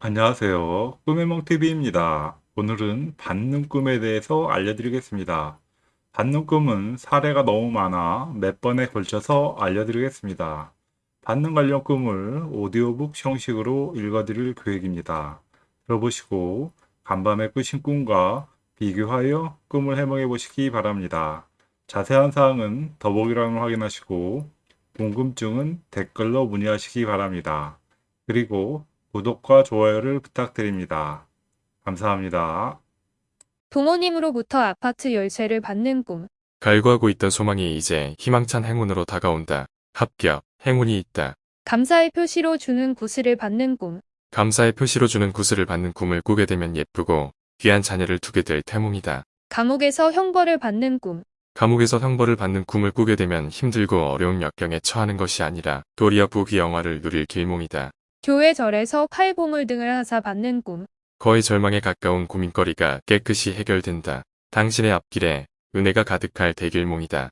안녕하세요. 꿈의몽TV입니다. 오늘은 받는 꿈에 대해서 알려드리겠습니다. 받는 꿈은 사례가 너무 많아 몇 번에 걸쳐서 알려드리겠습니다. 받는 관련 꿈을 오디오북 형식으로 읽어드릴 계획입니다. 들어보시고 간밤에 꾸신 꿈과 비교하여 꿈을 해몽해 보시기 바랍니다. 자세한 사항은 더보기란을 확인하시고 궁금증은 댓글로 문의하시기 바랍니다. 그리고 구독과 좋아요를 부탁드립니다. 감사합니다. 부모님으로부터 아파트 열쇠를 받는 꿈. 갈구하고 있던 소망이 이제 희망찬 행운으로 다가온다. 합격, 행운이 있다. 감사의 표시로 주는 구슬을 받는 꿈. 감사의 표시로 주는 구슬을 받는 꿈을 꾸게 되면 예쁘고 귀한 자녀를 두게 될 태몽이다. 감옥에서 형벌을 받는 꿈. 감옥에서 형벌을 받는 꿈을 꾸게 되면 힘들고 어려운 역경에 처하는 것이 아니라 도리어 부귀 영화를 누릴 길몽이다. 교회 절에서 칼보물 등을 하사 받는 꿈. 거의 절망에 가까운 고민거리가 깨끗이 해결된다. 당신의 앞길에 은혜가 가득할 대길몽이다.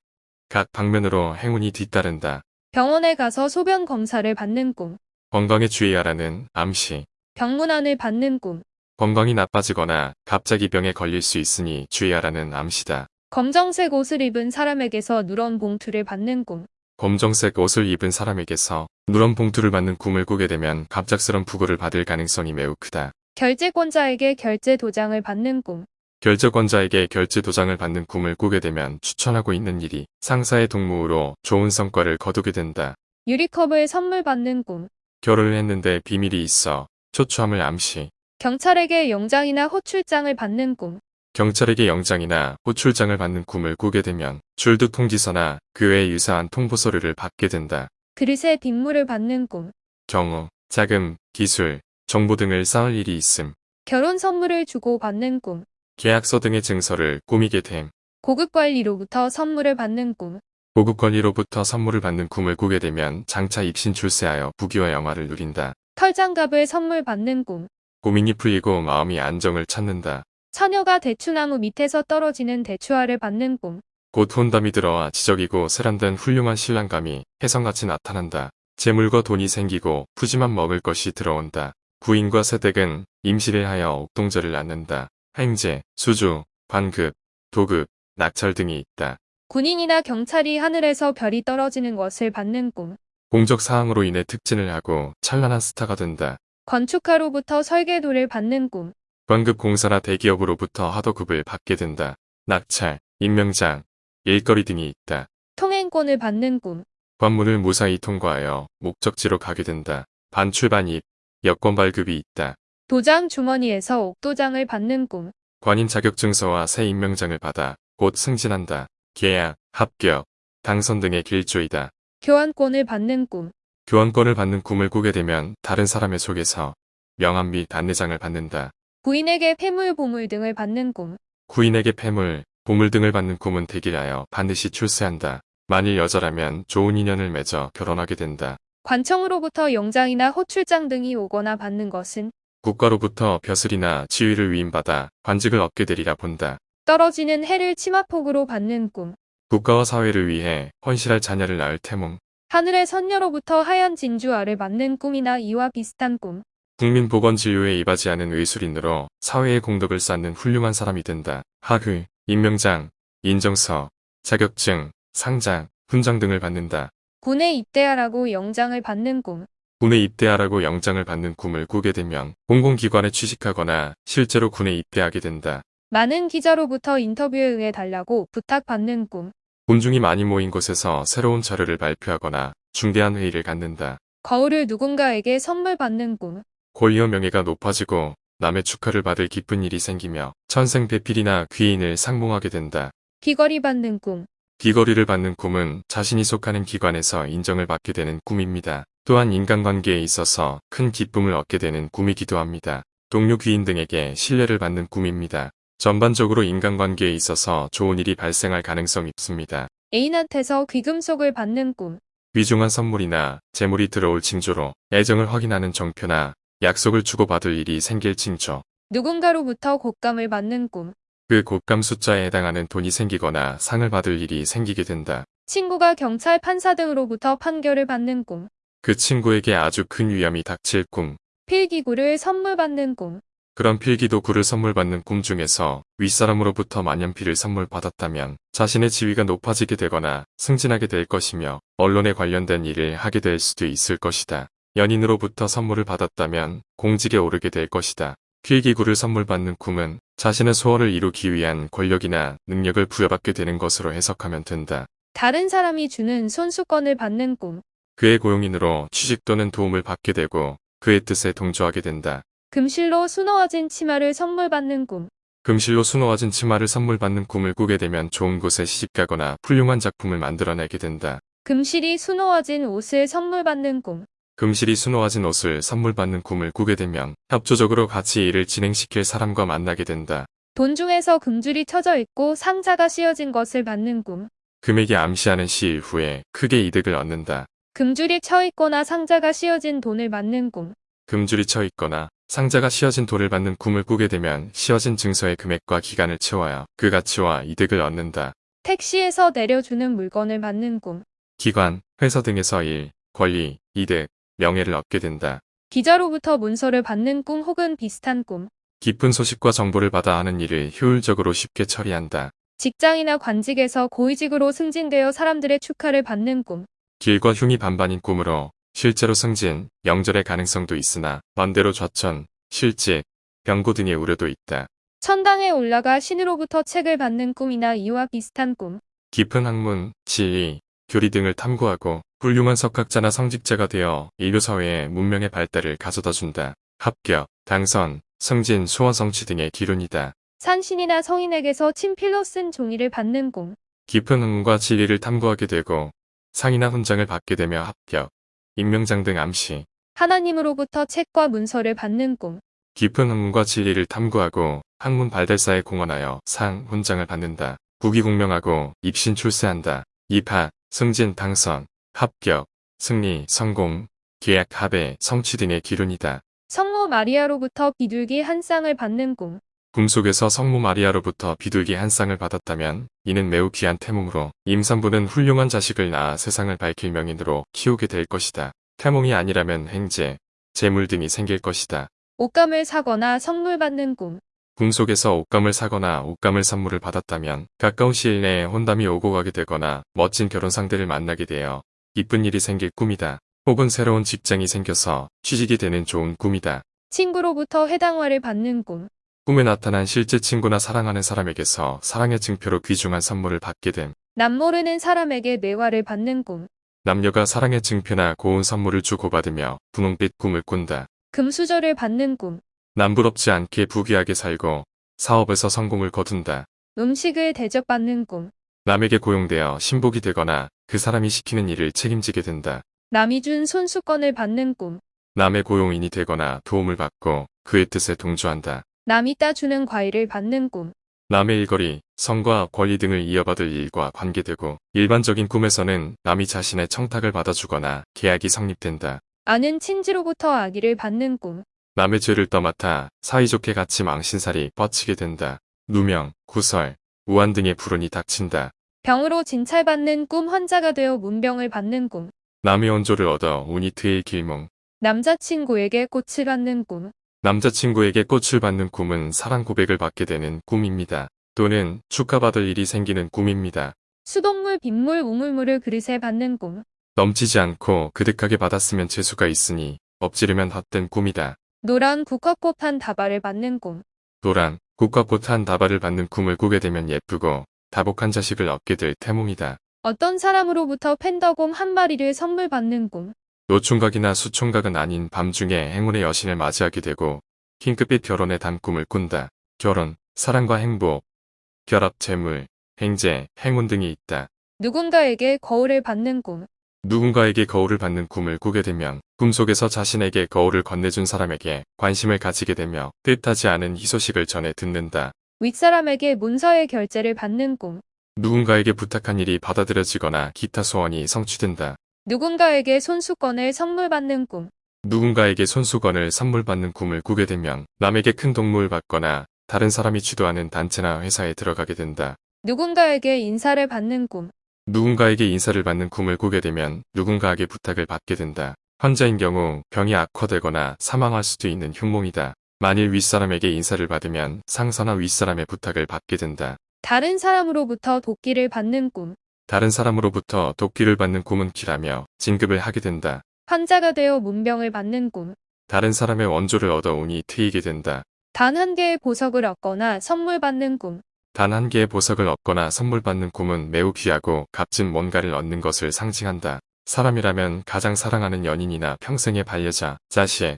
각 방면으로 행운이 뒤따른다. 병원에 가서 소변 검사를 받는 꿈. 건강에 주의하라는 암시. 병문안을 받는 꿈. 건강이 나빠지거나 갑자기 병에 걸릴 수 있으니 주의하라는 암시다. 검정색 옷을 입은 사람에게서 누런 봉투를 받는 꿈. 검정색 옷을 입은 사람에게서 누런 봉투를 받는 꿈을 꾸게 되면 갑작스런 부고를 받을 가능성이 매우 크다. 결제권자에게 결제 도장을 받는 꿈. 결제권자에게 결제 도장을 받는 꿈을 꾸게 되면 추천하고 있는 일이 상사의 동무로 좋은 성과를 거두게 된다. 유리컵을 선물 받는 꿈. 결혼을 했는데 비밀이 있어 초추함을 암시. 경찰에게 영장이나 호출장을 받는 꿈. 경찰에게 영장이나 호출장을 받는 꿈을 꾸게 되면 줄득 통지서나 그 외의 유사한 통보 서류를 받게 된다. 그릇에 빗물을 받는 꿈. 경우, 자금, 기술, 정보 등을 쌓을 일이 있음. 결혼 선물을 주고 받는 꿈. 계약서 등의 증서를 꾸미게 됨. 고급 관리로부터 선물을 받는 꿈. 고급 권리로부터 선물을 받는 꿈을 꾸게 되면 장차 입신 출세하여 부귀와 영화를 누린다. 털장갑을 선물 받는 꿈. 고민이 풀리고 마음이 안정을 찾는다. 처녀가 대추나무 밑에서 떨어지는 대추알을 받는 꿈. 곧 혼담이 들어와 지적이고 세련된 훌륭한 신랑감이 혜성같이 나타난다. 재물과 돈이 생기고 푸짐한 먹을 것이 들어온다. 부인과 세댁은 임시를 하여 옥동절을 낳는다. 행제, 수주, 관급, 도급, 낙찰 등이 있다. 군인이나 경찰이 하늘에서 별이 떨어지는 것을 받는 꿈. 공적 사항으로 인해 특진을 하고 찬란한 스타가 된다. 건축가로부터 설계도를 받는 꿈. 관급 공사나 대기업으로부터 하도급을 받게 된다. 낙찰, 임명장, 일거리 등이 있다. 통행권을 받는 꿈. 관문을 무사히 통과하여 목적지로 가게 된다. 반출 반입, 여권 발급이 있다. 도장 주머니에서 옥도장을 받는 꿈. 관인 자격증서와 새 임명장을 받아 곧 승진한다. 계약, 합격, 당선 등의 길조이다. 교환권을 받는 꿈. 교환권을 받는 꿈을 꾸게 되면 다른 사람의 속에서 명함 및 안내장을 받는다. 부인에게 폐물 보물 등을 받는 꿈. 구인에게 폐물, 보물 등을 받는 꿈은 대기하여 반드시 출세한다. 만일 여자라면 좋은 인연을 맺어 결혼하게 된다. 관청으로부터 영장이나 호출장 등이 오거나 받는 것은 국가로부터 벼슬이나 지위를 위임받아 관직을 얻게 되리라 본다. 떨어지는 해를 치마폭으로 받는 꿈. 국가와 사회를 위해 헌실할 자녀를 낳을 태몽. 하늘의 선녀로부터 하얀 진주알을 받는 꿈이나 이와 비슷한 꿈. 국민보건진료에 이바지하는 의술인으로 사회의 공덕을 쌓는 훌륭한 사람이 된다. 학위, 임명장, 인정서, 자격증, 상장, 훈장 등을 받는다. 군에 입대하라고 영장을 받는 꿈. 군에 입대하라고 영장을 받는 꿈을 꾸게 되면 공공기관에 취직하거나 실제로 군에 입대하게 된다. 많은 기자로부터 인터뷰에 응해 달라고 부탁받는 꿈. 군중이 많이 모인 곳에서 새로운 자료를 발표하거나 중대한 회의를 갖는다. 거울을 누군가에게 선물 받는 꿈. 권리와 명예가 높아지고 남의 축하를 받을 기쁜 일이 생기며 천생배필이나 귀인을 상봉하게 된다. 귀걸이 받는 꿈. 귀걸이를 받는 꿈은 자신이 속하는 기관에서 인정을 받게 되는 꿈입니다. 또한 인간관계에 있어서 큰 기쁨을 얻게 되는 꿈이기도 합니다. 동료 귀인 등에게 신뢰를 받는 꿈입니다. 전반적으로 인간관계에 있어서 좋은 일이 발생할 가능성이 있습니다. 애인한테서 귀금속을 받는 꿈. 귀중한 선물이나 재물이 들어올 징조로 애정을 확인하는 정표나 약속을 주고받을 일이 생길 징조. 누군가로부터 곶감을 받는 꿈. 그 곶감 숫자에 해당하는 돈이 생기거나 상을 받을 일이 생기게 된다. 친구가 경찰 판사 등으로부터 판결을 받는 꿈. 그 친구에게 아주 큰 위험이 닥칠 꿈. 필기구를 선물 받는 꿈. 그런 필기도구를 선물 받는 꿈 중에서 윗사람으로부터 만년필을 선물 받았다면 자신의 지위가 높아지게 되거나 승진하게 될 것이며 언론에 관련된 일을 하게 될 수도 있을 것이다. 연인으로부터 선물을 받았다면 공직에 오르게 될 것이다. 필기구를 선물 받는 꿈은 자신의 소원을 이루기 위한 권력이나 능력을 부여받게 되는 것으로 해석하면 된다. 다른 사람이 주는 손수건을 받는 꿈. 그의 고용인으로 취직 또는 도움을 받게 되고 그의 뜻에 동조하게 된다. 금실로 수놓아진 치마를 선물 받는 꿈. 금실로 수놓아진 치마를 선물 받는 꿈을 꾸게 되면 좋은 곳에 시집가거나 훌륭한 작품을 만들어내게 된다. 금실이 수놓아진 옷을 선물 받는 꿈. 금실이 수놓아진 옷을 선물 받는 꿈을 꾸게 되면 협조적으로 같이 일을 진행시킬 사람과 만나게 된다. 돈 중에서 금줄이 쳐져 있고 상자가 씌어진 것을 받는 꿈. 금액이 암시하는 시일 후에 크게 이득을 얻는다. 금줄이 쳐 있거나 상자가 씌어진 돈을 받는 꿈. 금줄이 쳐 있거나 상자가 씌어진 돌을 받는 꿈을 꾸게 되면 씌어진 증서의 금액과 기간을 채워야 그 가치와 이득을 얻는다. 택시에서 내려주는 물건을 받는 꿈. 기관, 회사 등에서 일, 권리, 이득, 명예를 얻게 된다. 기자로부터 문서를 받는 꿈 혹은 비슷한 꿈. 깊은 소식과 정보를 받아 하는 일을 효율적으로 쉽게 처리한다. 직장이나 관직에서 고위직으로 승진되어 사람들의 축하를 받는 꿈. 길과 흉이 반반인 꿈으로 실제로 승진, 영절의 가능성도 있으나 반대로 좌천, 실직, 병고 등의 우려도 있다. 천당에 올라가 신으로부터 책을 받는 꿈이나 이와 비슷한 꿈. 깊은 학문, 지리, 교리 등을 탐구하고 훌륭한 석학자나 성직자가 되어 인류 사회의 문명의 발달을 가져다 준다. 합격, 당선, 승진, 소원 성취 등의 기론이다. 산신이나 성인에게서 친필로 쓴 종이를 받는 꿈. 깊은 학문과 지리를 탐구하게 되고 상이나 훈장을 받게 되며 합격, 임명장 등 암시, 하나님으로부터 책과 문서를 받는 꿈. 깊은 학문과 진리를 탐구하고 학문 발달사에 공헌하여 상, 훈장을 받는다. 국위공명하고 입신 출세한다. 입학, 승진, 당선, 합격, 승리, 성공, 계약, 합의, 성취 등의 기론이다. 성모 마리아로부터 비둘기 한 쌍을 받는 꿈. 꿈속에서 성모 마리아로부터 비둘기 한 쌍을 받았다면 이는 매우 귀한 태몽으로 임산부는 훌륭한 자식을 낳아 세상을 밝힐 명인으로 키우게 될 것이다. 태몽이 아니라면 행제, 재물 등이 생길 것이다. 옷감을 사거나 선물 받는 꿈. 꿈속에서 옷감을 사거나 옷감을 선물을 받았다면 가까운 시일 내에 혼담이 오고 가게 되거나 멋진 결혼 상대를 만나게 되어 이쁜 일이 생길 꿈이다. 혹은 새로운 직장이 생겨서 취직이 되는 좋은 꿈이다. 친구로부터 해당화를 받는 꿈. 꿈에 나타난 실제 친구나 사랑하는 사람에게서 사랑의 증표로 귀중한 선물을 받게 됨. 남모르는 사람에게 매화를 받는 꿈. 남녀가 사랑의 증표나 고운 선물을 주고받으며 분홍빛 꿈을 꾼다. 금수저를 받는 꿈. 남부럽지 않게 부귀하게 살고 사업에서 성공을 거둔다. 음식을 대접받는 꿈. 남에게 고용되어 신복이 되거나 그 사람이 시키는 일을 책임지게 된다. 남이 준 손수건을 받는 꿈. 남의 고용인이 되거나 도움을 받고 그의 뜻에 동조한다. 남이 따주는 과일을 받는 꿈. 남의 일거리, 성과 권리 등을 이어받을 일과 관계되고 일반적인 꿈에서는 남이 자신의 청탁을 받아주거나 계약이 성립된다. 아는 친지로부터 아기를 받는 꿈. 남의 죄를 떠맡아 사이좋게 같이 망신살이 뻗치게 된다. 누명, 구설, 우한 등의 불운이 닥친다. 병으로 진찰받는 꿈 환자가 되어 문병을 받는 꿈. 남의 원조를 얻어 트일 길몽. 남자친구에게 꽃을 받는 꿈. 남자친구에게 꽃을 받는 꿈은 사랑 고백을 받게 되는 꿈입니다. 또는 축하받을 일이 생기는 꿈입니다. 수돗물, 빗물, 우물물을 그릇에 받는 꿈. 넘치지 않고 그득하게 받았으면 재수가 있으니 엎지르면 헛된 꿈이다. 노란 국화꽃 한 다발을 받는 꿈. 노란, 국화꽃 한 다발을 받는 꿈을 꾸게 되면 예쁘고 다복한 자식을 얻게 될 태몽이다. 어떤 사람으로부터 팬더곰 한 마리를 선물 받는 꿈. 노총각이나 수총각은 아닌 밤중에 행운의 여신을 맞이하게 되고 핑크빛 결혼의 단꿈을 꾼다. 결혼, 사랑과 행복, 결합 재물, 행제, 행운 등이 있다. 누군가에게 거울을 받는 꿈. 누군가에게 거울을 받는 꿈을 꾸게 되면 꿈속에서 자신에게 거울을 건네준 사람에게 관심을 가지게 되며 뜻하지 않은 희소식을 전해 듣는다. 윗사람에게 문서의 결제를 받는 꿈. 누군가에게 부탁한 일이 받아들여지거나 기타 소원이 성취된다. 누군가에게 손수건을 선물 받는 꿈. 누군가에게 손수건을 선물 받는 꿈을 꾸게 되면 남에게 큰 동무를 받거나 다른 사람이 주도하는 단체나 회사에 들어가게 된다. 누군가에게 인사를 받는 꿈. 누군가에게 인사를 받는 꿈을 꾸게 되면 누군가에게 부탁을 받게 된다. 환자인 경우 병이 악화되거나 사망할 수도 있는 흉몽이다. 만일 윗사람에게 인사를 받으면 상사나 윗사람의 부탁을 받게 된다. 다른 사람으로부터 도끼를 받는 꿈. 다른 사람으로부터 도끼를 받는 꿈은 기라며 진급을 하게 된다. 환자가 되어 문병을 받는 꿈. 다른 사람의 원조를 얻어 운이 트이게 된다. 단 한 개의 보석을 얻거나 선물 받는 꿈. 단 한 개의 보석을 얻거나 선물 받는 꿈은 매우 귀하고 값진 뭔가를 얻는 것을 상징한다. 사람이라면 가장 사랑하는 연인이나 평생의 반려자, 자식,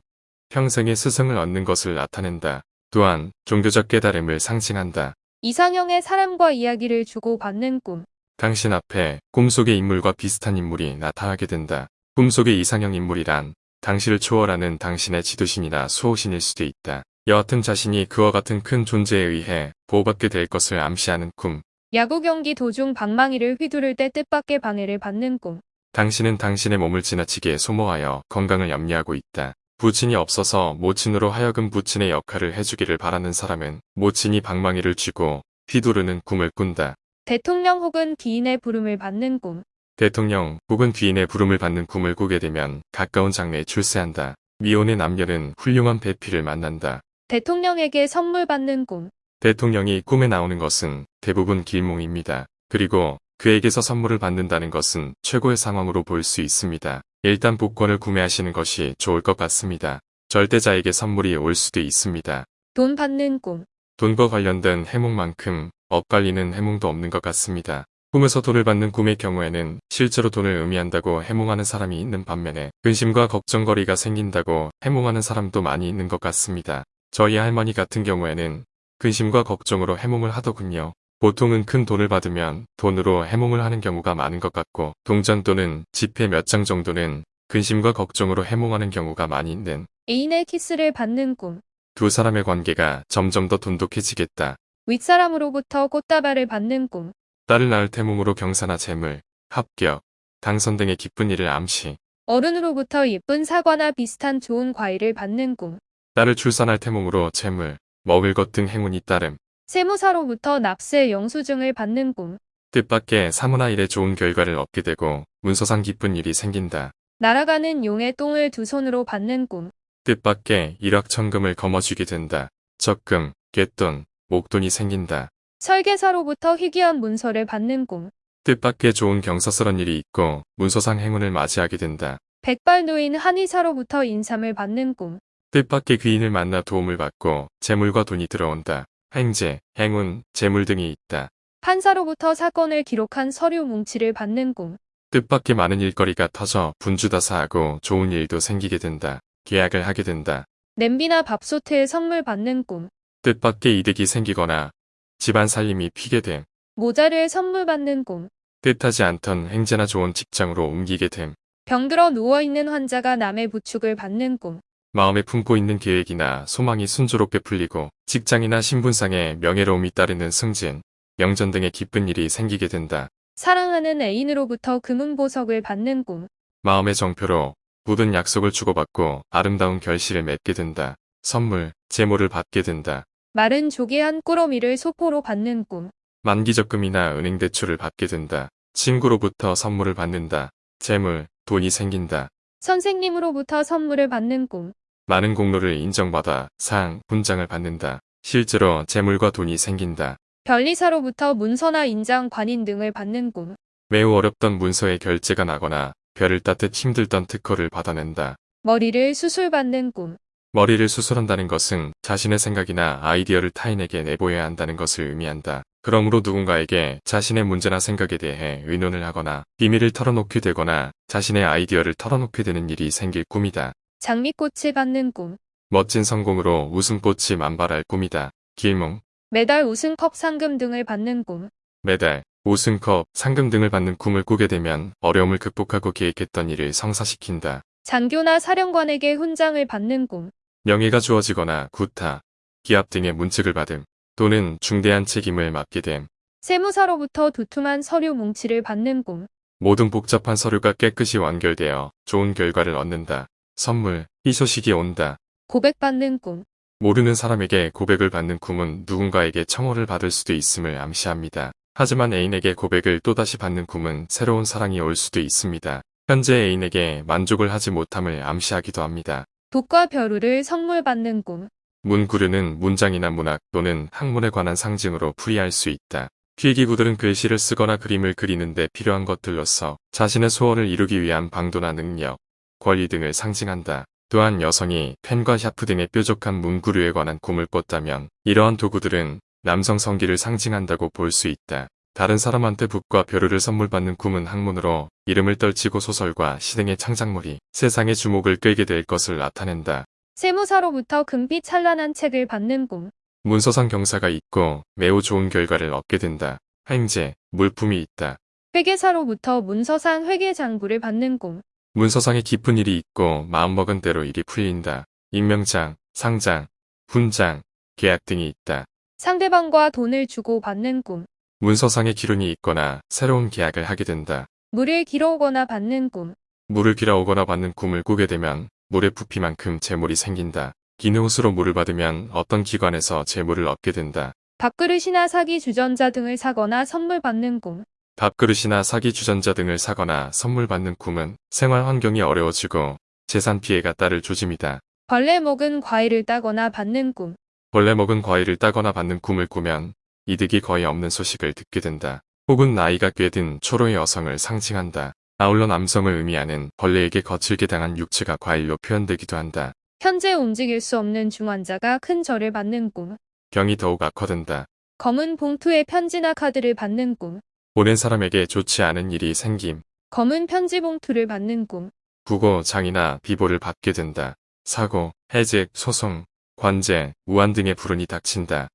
평생의 스승을 얻는 것을 나타낸다. 또한 종교적 깨달음을 상징한다. 이상형의 사람과 이야기를 주고받는 꿈. 당신 앞에 꿈속의 인물과 비슷한 인물이 나타나게 된다. 꿈속의 이상형 인물이란 당신을 초월하는 당신의 지도신이나 수호신일 수도 있다. 여하튼 자신이 그와 같은 큰 존재에 의해 보호받게 될 것을 암시하는 꿈. 야구 경기 도중 방망이를 휘두를 때 뜻밖의 방해를 받는 꿈. 당신은 당신의 몸을 지나치게 소모하여 건강을 염려하고 있다. 부친이 없어서 모친으로 하여금 부친의 역할을 해주기를 바라는 사람은 모친이 방망이를 쥐고 휘두르는 꿈을 꾼다. 대통령 혹은 기인의 부름을 받는 꿈. 대통령 혹은 귀인의 부름을 받는 꿈을 꾸게 되면 가까운 장래에 출세한다. 미혼의 남녀는 훌륭한 배필을 만난다. 대통령에게 선물 받는 꿈. 대통령이 꿈에 나오는 것은 대부분 길몽입니다. 그리고 그에게서 선물을 받는다는 것은 최고의 상황으로 볼 수 있습니다. 일단 복권을 구매하시는 것이 좋을 것 같습니다. 절대자에게 선물이 올 수도 있습니다. 돈 받는 꿈. 돈과 관련된 해몽만큼 엇갈리는 해몽도 없는 것 같습니다. 꿈에서 돈을 받는 꿈의 경우에는 실제로 돈을 의미한다고 해몽하는 사람이 있는 반면에 근심과 걱정거리가 생긴다고 해몽하는 사람도 많이 있는 것 같습니다. 저희 할머니 같은 경우에는 근심과 걱정으로 해몽을 하더군요. 보통은 큰 돈을 받으면 돈으로 해몽을 하는 경우가 많은 것 같고 동전 또는 지폐 몇 장 정도는 근심과 걱정으로 해몽하는 경우가 많이 있는 애인의 키스를 받는 꿈. 두 사람의 관계가 점점 더 돈독해지겠다. 윗사람으로부터 꽃다발을 받는 꿈. 딸을 낳을 태몽으로 경사나 재물, 합격, 당선 등의 기쁜 일을 암시, 어른으로부터 예쁜 사과나 비슷한 좋은 과일을 받는 꿈. 딸을 출산할 태몽으로 재물, 먹을 것 등 행운이 따름, 세무사로부터 납세 영수증을 받는 꿈. 뜻밖의 사무나 일에 좋은 결과를 얻게 되고 문서상 기쁜 일이 생긴다. 날아가는 용의 똥을 두 손으로 받는 꿈. 뜻밖의 일확천금을 거머쥐게 된다. 적금, 갯돈, 목돈이 생긴다. 설계사로부터 희귀한 문서를 받는 꿈. 뜻밖의 좋은 경사스런 일이 있고 문서상 행운을 맞이하게 된다. 백발노인 한의사로부터 인삼을 받는 꿈. 뜻밖의 귀인을 만나 도움을 받고 재물과 돈이 들어온다. 행재, 행운, 재물 등이 있다. 판사로부터 사건을 기록한 서류 뭉치를 받는 꿈. 뜻밖의 많은 일거리가 터져 분주다사하고 좋은 일도 생기게 된다. 계약을 하게 된다. 냄비나 밥솥을 선물 받는 꿈. 뜻밖의 이득이 생기거나 집안 살림이 피게 됨. 모자를 선물 받는 꿈. 뜻하지 않던 행제나 좋은 직장으로 옮기게 됨. 병들어 누워있는 환자가 남의 부축을 받는 꿈. 마음에 품고 있는 계획이나 소망이 순조롭게 풀리고 직장이나 신분상의 명예로움이 따르는 승진, 명전 등의 기쁜 일이 생기게 된다. 사랑하는 애인으로부터 금은보석을 받는 꿈. 마음의 정표로 모든 약속을 주고받고 아름다운 결실을 맺게 된다. 선물, 재물을 받게 된다. 마른 조개 한 꾸러미를 소포로 받는 꿈. 만기적금이나 은행 대출을 받게 된다. 친구로부터 선물을 받는다. 재물, 돈이 생긴다. 선생님으로부터 선물을 받는 꿈. 많은 공로를 인정받아 상, 훈장을 받는다. 실제로 재물과 돈이 생긴다. 변리사로부터 문서나 인장, 관인 등을 받는 꿈. 매우 어렵던 문서의 결제가 나거나 별을 따듯 힘들던 특허를 받아낸다. 머리를 수술받는 꿈. 머리를 수술한다는 것은 자신의 생각이나 아이디어를 타인에게 내보여야 한다는 것을 의미한다. 그러므로 누군가에게 자신의 문제나 생각에 대해 의논을 하거나 비밀을 털어놓게 되거나 자신의 아이디어를 털어놓게 되는 일이 생길 꿈이다. 장미꽃을 받는 꿈. 멋진 성공으로 웃음꽃이 만발할 꿈이다. 길몽, 매달 우승컵 상금 등을 받는 꿈. 메달, 우승컵, 상금 등을 받는 꿈을 꾸게 되면 어려움을 극복하고 계획했던 일을 성사시킨다. 장교나 사령관에게 훈장을 받는 꿈. 명예가 주어지거나 구타, 기합 등의 문책을 받음, 또는 중대한 책임을 맡게 됨. 세무사로부터 두툼한 서류 뭉치를 받는 꿈. 모든 복잡한 서류가 깨끗이 완결되어 좋은 결과를 얻는다. 선물, 희소식이 온다. 고백받는 꿈. 모르는 사람에게 고백을 받는 꿈은 누군가에게 청혼을 받을 수도 있음을 암시합니다. 하지만 애인에게 고백을 또다시 받는 꿈은 새로운 사랑이 올 수도 있습니다. 현재 애인에게 만족을 하지 못함을 암시하기도 합니다. 독과 벼루를 선물 받는 꿈. 문구류는 문장이나 문학 또는 학문에 관한 상징으로 풀이할 수 있다. 필기구들은 글씨를 쓰거나 그림을 그리는데 필요한 것들로서 자신의 소원을 이루기 위한 방도나 능력, 권리 등을 상징한다. 또한 여성이 펜과 샤프 등의 뾰족한 문구류에 관한 꿈을 꿨다면 이러한 도구들은 남성 성기를 상징한다고 볼 수 있다. 다른 사람한테 붓과 벼루를 선물 받는 꿈은 학문으로 이름을 떨치고 소설과 시 등의 창작물이 세상의 주목을 끌게 될 것을 나타낸다. 세무사로부터 금빛 찬란한 책을 받는 꿈. 문서상 경사가 있고 매우 좋은 결과를 얻게 된다. 행제, 물품이 있다. 회계사로부터 문서상 회계 장부를 받는 꿈. 문서상에 깊은 일이 있고 마음먹은 대로 일이 풀린다. 임명장, 상장, 훈장, 계약 등이 있다. 상대방과 돈을 주고 받는 꿈. 문서상에 기론이 있거나 새로운 계약을 하게 된다. 물을 길어오거나 받는 꿈. 물을 길어오거나 받는 꿈을 꾸게 되면 물의 부피만큼 재물이 생긴다. 기능수로 물을 받으면 어떤 기관에서 재물을 얻게 된다. 밥그릇이나 사기 주전자 등을 사거나 선물 받는 꿈. 밥그릇이나 사기 주전자 등을 사거나 선물 받는 꿈은 생활 환경이 어려워지고 재산 피해가 따를 조짐이다. 벌레 먹은 과일을 따거나 받는 꿈. 벌레 먹은 과일을 따거나 받는 꿈을 꾸면 이득이 거의 없는 소식을 듣게 된다. 혹은 나이가 꽤 든 초로의 여성을 상징한다. 아울러 남성을 의미하는 벌레에게 거칠게 당한 육체가 과일로 표현되기도 한다. 현재 움직일 수 없는 중환자가 큰 절을 받는 꿈. 병이 더욱 악화된다. 검은 봉투에 편지나 카드를 받는 꿈. 보낸 사람에게 좋지 않은 일이 생김. 검은 편지 봉투를 받는 꿈. 부고, 장이나 비보를 받게 된다. 사고, 해직, 소송, 관제, 우한 등의 불운이 닥친다.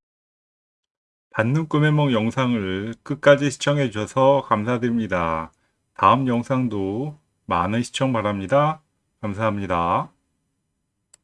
받는 꿈의梦 영상을 끝까지 시청해 주셔서 감사드립니다. 다음 영상도 많은 시청 바랍니다. 감사합니다.